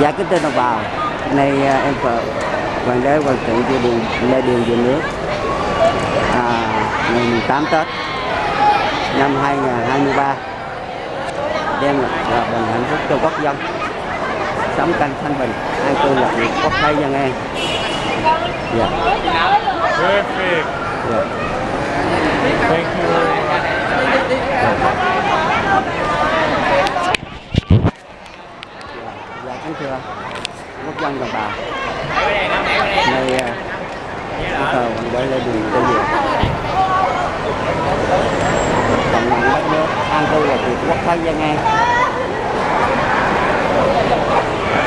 Dạ kính thưa đồng bào, nay à, em vợ hoàng đế hoàng thượng vua điền lê điền về nước. À, ngày 18 Tết năm 2023 đem lại hòa bình hạnh phúc cho quốc dân. Sống canh thanh bình an cư lạc nghiệp quốc thái dân an. Dạ. Perfect. dạ Thank you very much. dạ kính thưa quốc dân đồng bào nay à, em thờ hoàng đế lê điền đường cộng đồng đất nước an cư là việc quốc thái dân an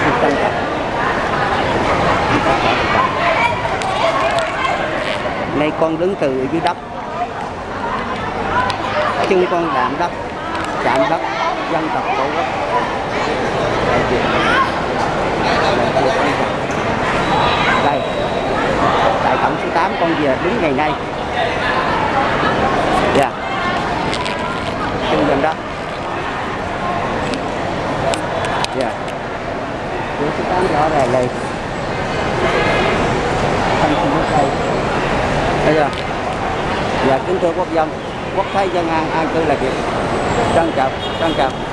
xin trân trọng. Nay con đứng từ dưới đất. Chân con đạm đất chạm đất dân tộc tổ quốc. Con về đúng ngày nay. Dạ. Kinh dân đó, dạ. dạ Số 8 rõ ràng đây thanh không có cây bây giờ dạ kính thưa quốc dân quốc thái dân an an cư là việc trân trọng trân trọng.